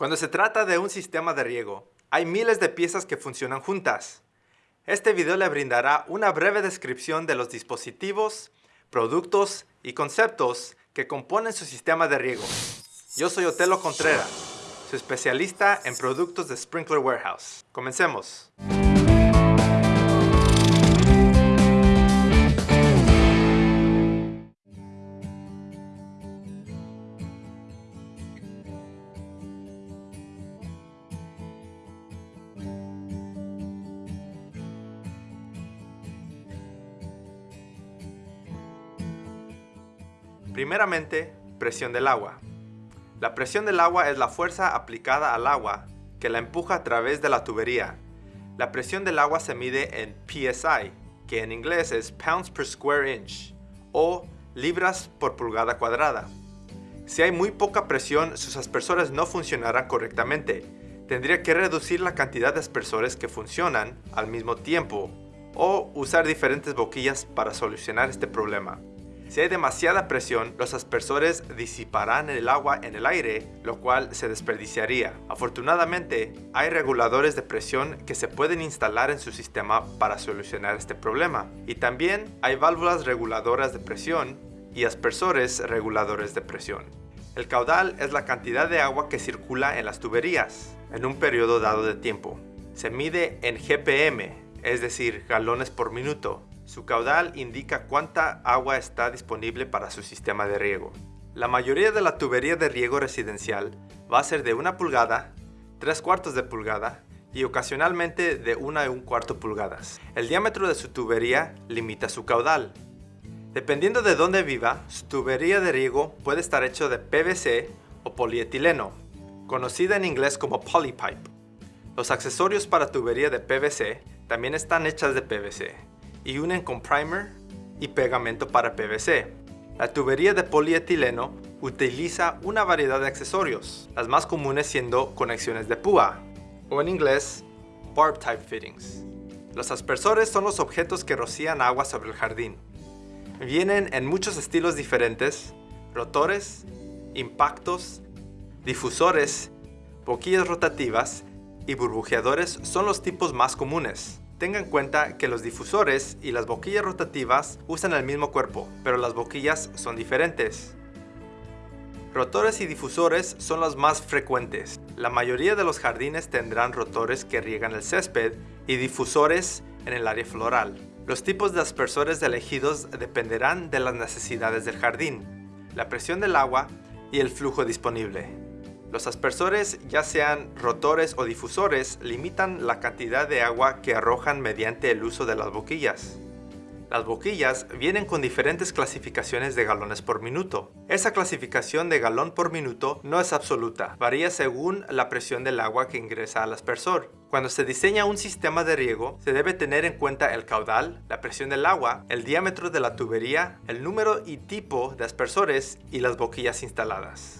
Cuando se trata de un sistema de riego, hay miles de piezas que funcionan juntas. Este video le brindará una breve descripción de los dispositivos, productos y conceptos que componen su sistema de riego. Yo soy Otelo Contreras, su especialista en productos de Sprinkler Warehouse. Comencemos. Primeramente, presión del agua. La presión del agua es la fuerza aplicada al agua que la empuja a través de la tubería. La presión del agua se mide en PSI, que en inglés es pounds per square inch, o libras por pulgada cuadrada. Si hay muy poca presión, sus aspersores no funcionarán correctamente. Tendría que reducir la cantidad de aspersores que funcionan al mismo tiempo, o usar diferentes boquillas para solucionar este problema. Si hay demasiada presión, los aspersores disiparán el agua en el aire, lo cual se desperdiciaría. Afortunadamente, hay reguladores de presión que se pueden instalar en su sistema para solucionar este problema. Y también hay válvulas reguladoras de presión y aspersores reguladores de presión. El caudal es la cantidad de agua que circula en las tuberías en un periodo dado de tiempo. Se mide en GPM, es decir, galones por minuto, su caudal indica cuánta agua está disponible para su sistema de riego. La mayoría de la tubería de riego residencial va a ser de una pulgada, tres cuartos de pulgada y ocasionalmente de una y un cuarto pulgadas. El diámetro de su tubería limita su caudal. Dependiendo de dónde viva, su tubería de riego puede estar hecho de PVC o polietileno, conocida en inglés como polypipe. Los accesorios para tubería de PVC también están hechas de PVC y unen con primer y pegamento para PVC. La tubería de polietileno utiliza una variedad de accesorios, las más comunes siendo conexiones de púa, o en inglés, barb type fittings. Los aspersores son los objetos que rocían agua sobre el jardín. Vienen en muchos estilos diferentes, rotores, impactos, difusores, boquillas rotativas y burbujeadores son los tipos más comunes. Tenga en cuenta que los difusores y las boquillas rotativas usan el mismo cuerpo, pero las boquillas son diferentes. Rotores y difusores son los más frecuentes. La mayoría de los jardines tendrán rotores que riegan el césped y difusores en el área floral. Los tipos de aspersores elegidos dependerán de las necesidades del jardín, la presión del agua y el flujo disponible. Los aspersores, ya sean rotores o difusores, limitan la cantidad de agua que arrojan mediante el uso de las boquillas. Las boquillas vienen con diferentes clasificaciones de galones por minuto. Esa clasificación de galón por minuto no es absoluta, varía según la presión del agua que ingresa al aspersor. Cuando se diseña un sistema de riego, se debe tener en cuenta el caudal, la presión del agua, el diámetro de la tubería, el número y tipo de aspersores y las boquillas instaladas.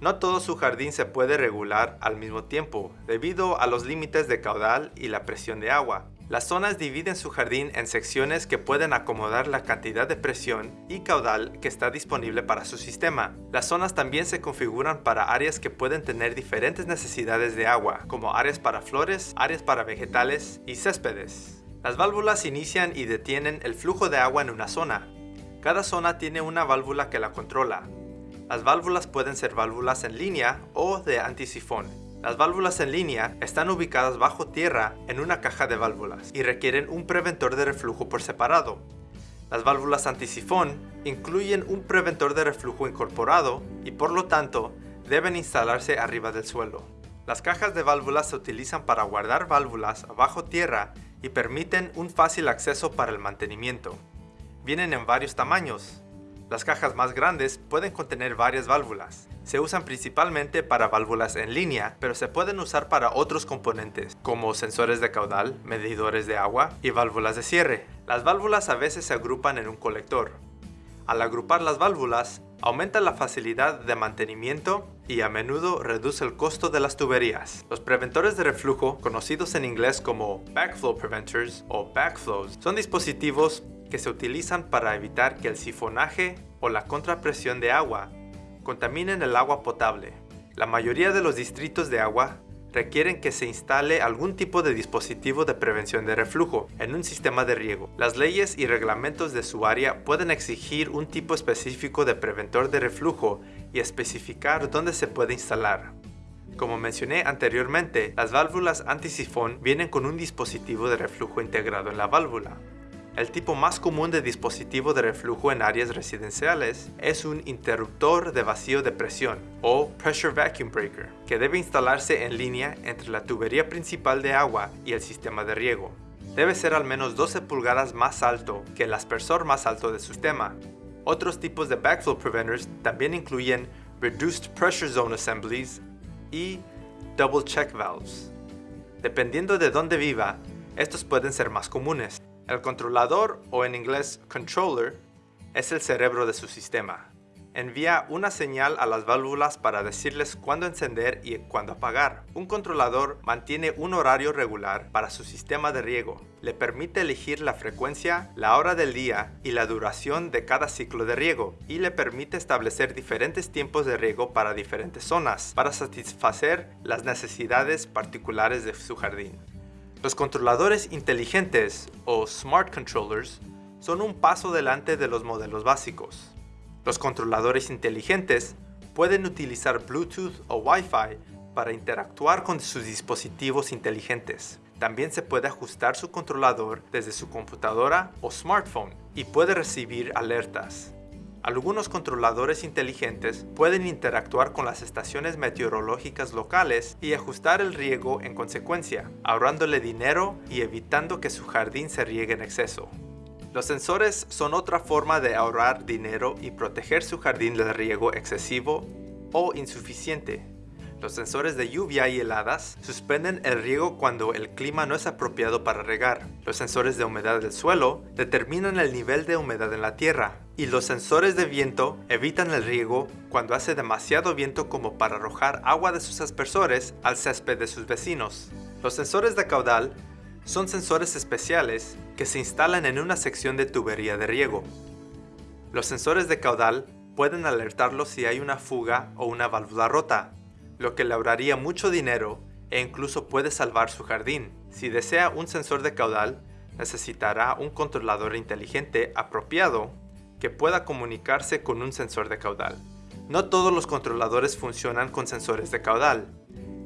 No todo su jardín se puede regular al mismo tiempo, debido a los límites de caudal y la presión de agua. Las zonas dividen su jardín en secciones que pueden acomodar la cantidad de presión y caudal que está disponible para su sistema. Las zonas también se configuran para áreas que pueden tener diferentes necesidades de agua, como áreas para flores, áreas para vegetales y céspedes. Las válvulas inician y detienen el flujo de agua en una zona. Cada zona tiene una válvula que la controla, las válvulas pueden ser válvulas en línea o de antisifón. Las válvulas en línea están ubicadas bajo tierra en una caja de válvulas y requieren un preventor de reflujo por separado. Las válvulas antisifón incluyen un preventor de reflujo incorporado y por lo tanto deben instalarse arriba del suelo. Las cajas de válvulas se utilizan para guardar válvulas bajo tierra y permiten un fácil acceso para el mantenimiento. Vienen en varios tamaños, las cajas más grandes pueden contener varias válvulas. Se usan principalmente para válvulas en línea, pero se pueden usar para otros componentes, como sensores de caudal, medidores de agua y válvulas de cierre. Las válvulas a veces se agrupan en un colector. Al agrupar las válvulas, aumenta la facilidad de mantenimiento y a menudo reduce el costo de las tuberías. Los preventores de reflujo, conocidos en inglés como backflow preventers o backflows, son dispositivos que se utilizan para evitar que el sifonaje o la contrapresión de agua contaminen el agua potable. La mayoría de los distritos de agua requieren que se instale algún tipo de dispositivo de prevención de reflujo en un sistema de riego. Las leyes y reglamentos de su área pueden exigir un tipo específico de preventor de reflujo y especificar dónde se puede instalar. Como mencioné anteriormente, las válvulas antisifón vienen con un dispositivo de reflujo integrado en la válvula. El tipo más común de dispositivo de reflujo en áreas residenciales es un interruptor de vacío de presión o Pressure Vacuum Breaker, que debe instalarse en línea entre la tubería principal de agua y el sistema de riego. Debe ser al menos 12 pulgadas más alto que el aspersor más alto del sistema. Otros tipos de backflow preventers también incluyen Reduced Pressure Zone Assemblies y Double Check Valves. Dependiendo de dónde viva, estos pueden ser más comunes. El controlador, o en inglés controller, es el cerebro de su sistema. Envía una señal a las válvulas para decirles cuándo encender y cuándo apagar. Un controlador mantiene un horario regular para su sistema de riego. Le permite elegir la frecuencia, la hora del día y la duración de cada ciclo de riego y le permite establecer diferentes tiempos de riego para diferentes zonas para satisfacer las necesidades particulares de su jardín. Los controladores inteligentes o Smart Controllers son un paso delante de los modelos básicos. Los controladores inteligentes pueden utilizar Bluetooth o Wi-Fi para interactuar con sus dispositivos inteligentes. También se puede ajustar su controlador desde su computadora o smartphone y puede recibir alertas. Algunos controladores inteligentes pueden interactuar con las estaciones meteorológicas locales y ajustar el riego en consecuencia, ahorrándole dinero y evitando que su jardín se riegue en exceso. Los sensores son otra forma de ahorrar dinero y proteger su jardín del riego excesivo o insuficiente. Los sensores de lluvia y heladas suspenden el riego cuando el clima no es apropiado para regar. Los sensores de humedad del suelo determinan el nivel de humedad en la tierra. Y los sensores de viento evitan el riego cuando hace demasiado viento como para arrojar agua de sus aspersores al césped de sus vecinos. Los sensores de caudal son sensores especiales que se instalan en una sección de tubería de riego. Los sensores de caudal pueden alertarlo si hay una fuga o una válvula rota, lo que le ahorraría mucho dinero e incluso puede salvar su jardín. Si desea un sensor de caudal, necesitará un controlador inteligente apropiado que pueda comunicarse con un sensor de caudal. No todos los controladores funcionan con sensores de caudal,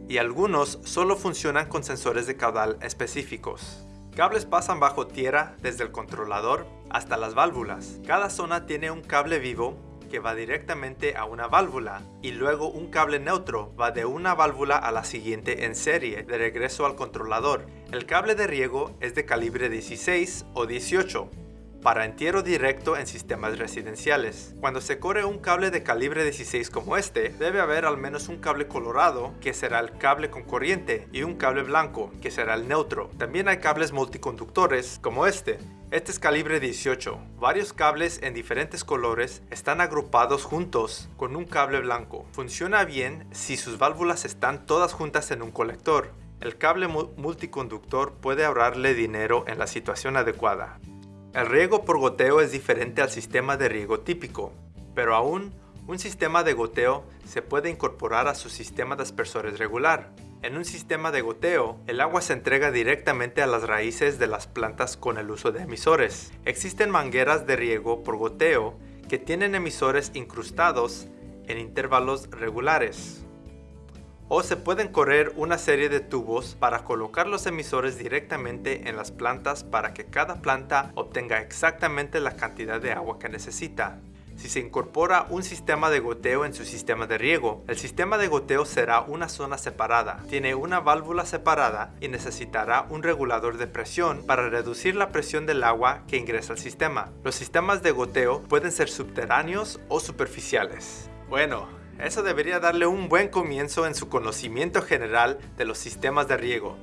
y algunos solo funcionan con sensores de caudal específicos. Cables pasan bajo tierra desde el controlador hasta las válvulas. Cada zona tiene un cable vivo que va directamente a una válvula y luego un cable neutro va de una válvula a la siguiente en serie de regreso al controlador. El cable de riego es de calibre 16 o 18 para entierro directo en sistemas residenciales. Cuando se corre un cable de calibre 16 como este, debe haber al menos un cable colorado, que será el cable con corriente, y un cable blanco, que será el neutro. También hay cables multiconductores, como este, este es calibre 18. Varios cables en diferentes colores están agrupados juntos con un cable blanco. Funciona bien si sus válvulas están todas juntas en un colector. El cable multiconductor puede ahorrarle dinero en la situación adecuada. El riego por goteo es diferente al sistema de riego típico, pero aún un sistema de goteo se puede incorporar a su sistema de aspersores regular. En un sistema de goteo, el agua se entrega directamente a las raíces de las plantas con el uso de emisores. Existen mangueras de riego por goteo que tienen emisores incrustados en intervalos regulares. O se pueden correr una serie de tubos para colocar los emisores directamente en las plantas para que cada planta obtenga exactamente la cantidad de agua que necesita. Si se incorpora un sistema de goteo en su sistema de riego, el sistema de goteo será una zona separada, tiene una válvula separada y necesitará un regulador de presión para reducir la presión del agua que ingresa al sistema. Los sistemas de goteo pueden ser subterráneos o superficiales. Bueno, eso debería darle un buen comienzo en su conocimiento general de los sistemas de riego.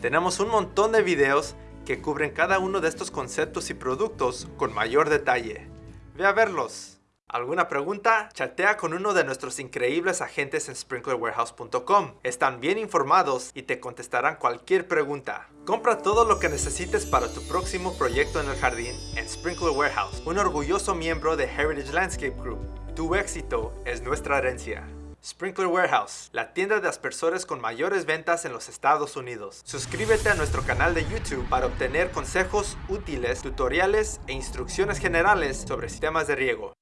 Tenemos un montón de videos que cubren cada uno de estos conceptos y productos con mayor detalle. Ve a verlos. ¿Alguna pregunta? Chatea con uno de nuestros increíbles agentes en sprinklerwarehouse.com. Están bien informados y te contestarán cualquier pregunta. Compra todo lo que necesites para tu próximo proyecto en el jardín en Sprinkler Warehouse, un orgulloso miembro de Heritage Landscape Group. Tu éxito es nuestra herencia. Sprinkler Warehouse, la tienda de aspersores con mayores ventas en los Estados Unidos. Suscríbete a nuestro canal de YouTube para obtener consejos útiles, tutoriales e instrucciones generales sobre sistemas de riego.